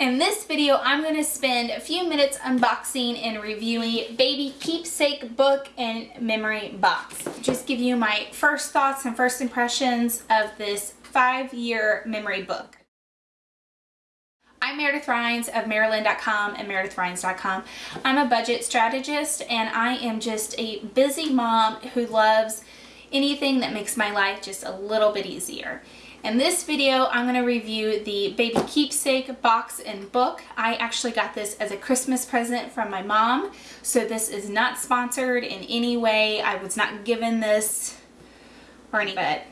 In this video, I'm going to spend a few minutes unboxing and reviewing Baby Keepsake Book and Memory Box. Just give you my first thoughts and first impressions of this five-year memory book. I'm Meredith Rhines of Maryland.com and MeredithRhines.com. I'm a budget strategist and I am just a busy mom who loves anything that makes my life just a little bit easier. In this video, I'm going to review the Baby Keepsake box and book. I actually got this as a Christmas present from my mom, so this is not sponsored in any way. I was not given this or any, but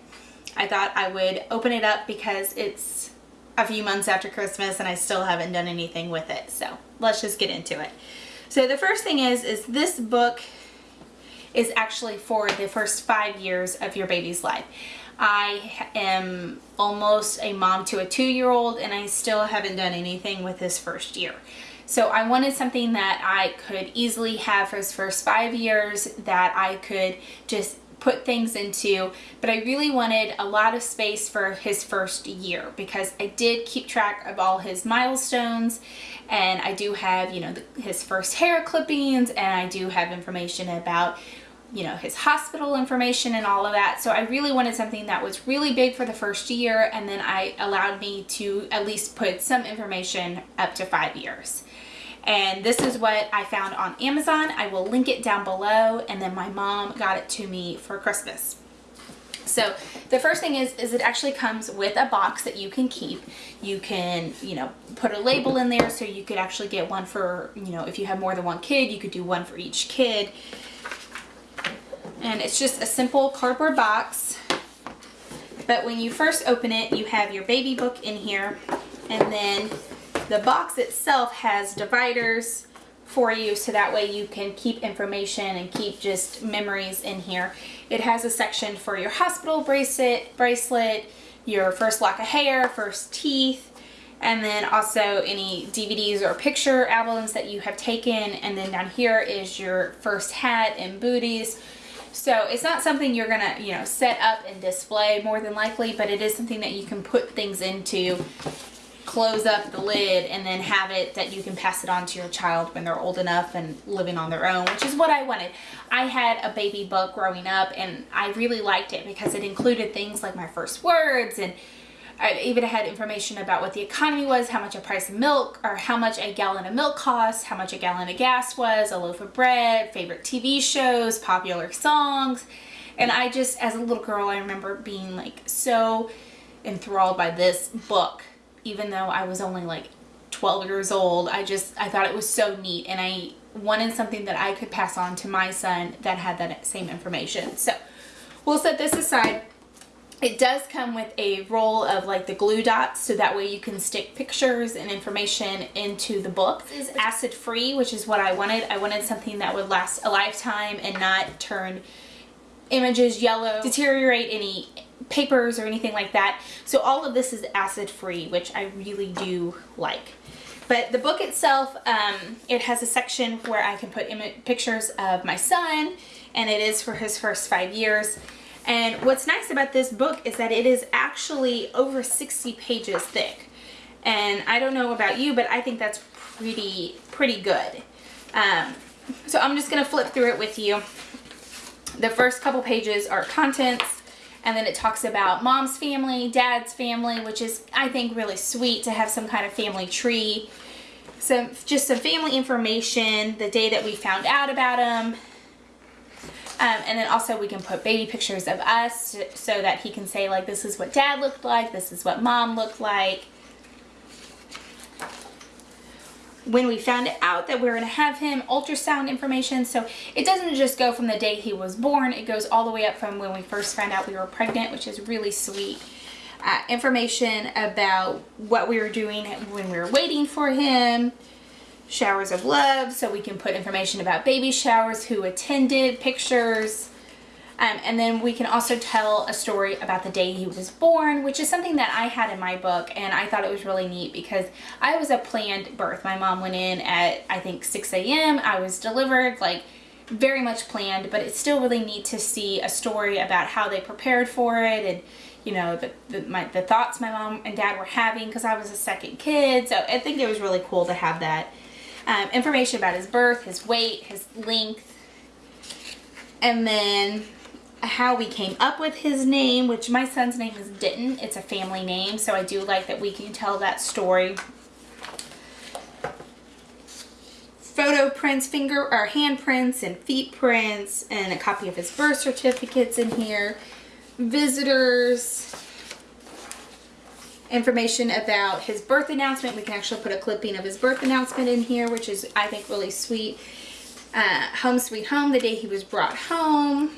I thought I would open it up because it's a few months after Christmas and I still haven't done anything with it. So let's just get into it. So the first thing is, is this book is actually for the first five years of your baby's life. I am almost a mom to a two-year-old and I still haven't done anything with his first year. So I wanted something that I could easily have for his first five years that I could just put things into but I really wanted a lot of space for his first year because I did keep track of all his milestones and I do have you know the, his first hair clippings and I do have information about you know, his hospital information and all of that. So I really wanted something that was really big for the first year and then I allowed me to at least put some information up to five years. And this is what I found on Amazon. I will link it down below and then my mom got it to me for Christmas. So the first thing is, is it actually comes with a box that you can keep. You can, you know, put a label in there so you could actually get one for, you know, if you have more than one kid, you could do one for each kid and it's just a simple cardboard box. But when you first open it you have your baby book in here. And then the box itself has dividers for you so that way you can keep information and keep just memories in here. It has a section for your hospital bracelet, bracelet, your first lock of hair, first teeth, and then also any DVDs or picture albums that you have taken. And then down here is your first hat and booties so it's not something you're gonna, you know, set up and display more than likely, but it is something that you can put things into, close up the lid, and then have it that you can pass it on to your child when they're old enough and living on their own, which is what I wanted. I had a baby book growing up and I really liked it because it included things like my first words and I even had information about what the economy was, how much a price of milk, or how much a gallon of milk cost, how much a gallon of gas was, a loaf of bread, favorite TV shows, popular songs. And I just, as a little girl, I remember being like so enthralled by this book, even though I was only like 12 years old. I just, I thought it was so neat and I wanted something that I could pass on to my son that had that same information. So we'll set this aside it does come with a roll of like the glue dots so that way you can stick pictures and information into the book. This is acid free which is what I wanted. I wanted something that would last a lifetime and not turn images yellow, deteriorate any papers or anything like that. So all of this is acid free which I really do like. But the book itself, um, it has a section where I can put pictures of my son and it is for his first five years. And what's nice about this book is that it is actually over 60 pages thick. And I don't know about you, but I think that's pretty, pretty good. Um, so I'm just going to flip through it with you. The first couple pages are contents, and then it talks about mom's family, dad's family, which is, I think, really sweet to have some kind of family tree. Some, just some family information, the day that we found out about them, um, and then also we can put baby pictures of us so that he can say like this is what dad looked like, this is what mom looked like. When we found out that we were going to have him, ultrasound information. So it doesn't just go from the day he was born, it goes all the way up from when we first found out we were pregnant, which is really sweet. Uh, information about what we were doing when we were waiting for him, showers of love so we can put information about baby showers, who attended, pictures, um, and then we can also tell a story about the day he was born, which is something that I had in my book and I thought it was really neat because I was a planned birth. My mom went in at I think 6 a.m. I was delivered like very much planned, but it's still really neat to see a story about how they prepared for it and you know, the, the, my, the thoughts my mom and dad were having because I was a second kid. So I think it was really cool to have that. Um, information about his birth, his weight, his length, and then how we came up with his name, which my son's name is Denton. It's a family name, so I do like that we can tell that story. Photo prints, finger or handprints and feet prints, and a copy of his birth certificates in here. Visitors, information about his birth announcement. We can actually put a clipping of his birth announcement in here, which is, I think, really sweet. Uh, home Sweet Home, the day he was brought home.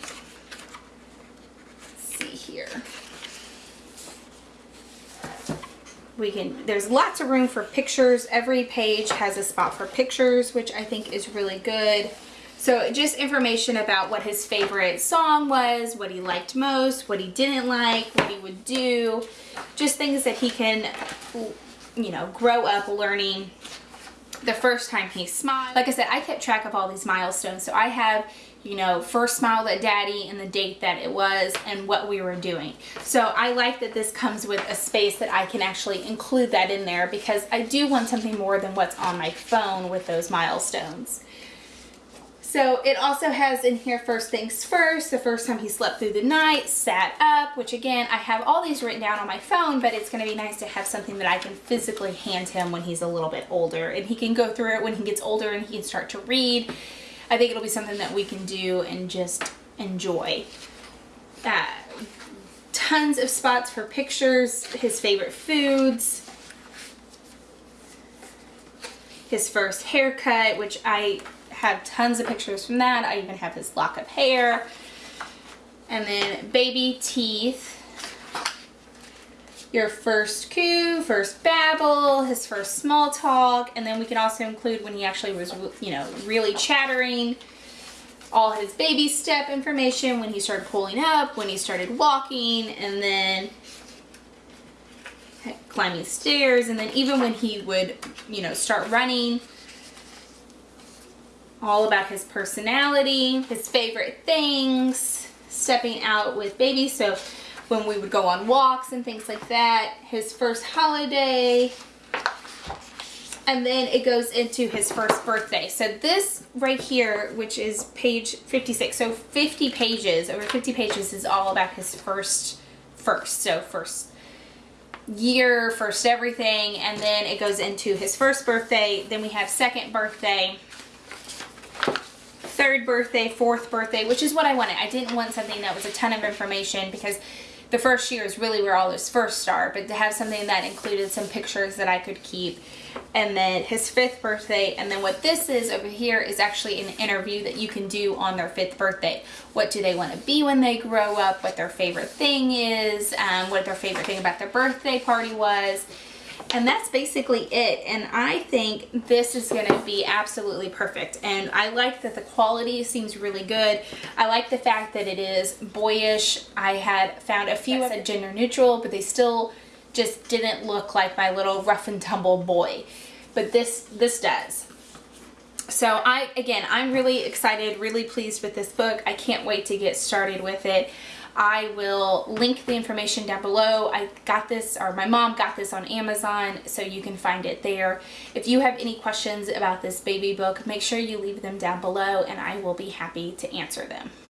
Let's see here. We can, there's lots of room for pictures. Every page has a spot for pictures, which I think is really good. So just information about what his favorite song was, what he liked most, what he didn't like, what he would do, just things that he can, you know, grow up learning the first time he smiled. Like I said, I kept track of all these milestones. So I have, you know, first smile at daddy and the date that it was and what we were doing. So I like that this comes with a space that I can actually include that in there because I do want something more than what's on my phone with those milestones. So it also has in here first things first, the first time he slept through the night, sat up, which again, I have all these written down on my phone, but it's gonna be nice to have something that I can physically hand him when he's a little bit older and he can go through it when he gets older and he can start to read. I think it'll be something that we can do and just enjoy. Uh, tons of spots for pictures, his favorite foods, his first haircut, which I have tons of pictures from that. I even have his lock of hair. And then baby teeth. Your first coo, first babble, his first small talk, and then we can also include when he actually was, you know, really chattering, all his baby step information, when he started pulling up, when he started walking, and then climbing stairs, and then even when he would, you know, start running, all about his personality, his favorite things, stepping out with baby. So when we would go on walks and things like that, his first holiday, and then it goes into his first birthday. So this right here, which is page 56, so 50 pages, over 50 pages is all about his first, first, so first year, first everything, and then it goes into his first birthday, then we have second birthday, third birthday, fourth birthday, which is what I wanted. I didn't want something that was a ton of information because the first year is really where all this first start, but to have something that included some pictures that I could keep. And then his fifth birthday, and then what this is over here is actually an interview that you can do on their fifth birthday. What do they want to be when they grow up, what their favorite thing is, um, what their favorite thing about their birthday party was, and that's basically it. And I think this is going to be absolutely perfect. And I like that the quality seems really good. I like the fact that it is boyish. I had found a few that gender neutral, but they still just didn't look like my little rough and tumble boy. But this, this does. So I, again, I'm really excited, really pleased with this book. I can't wait to get started with it. I will link the information down below. I got this, or my mom got this on Amazon, so you can find it there. If you have any questions about this baby book, make sure you leave them down below and I will be happy to answer them.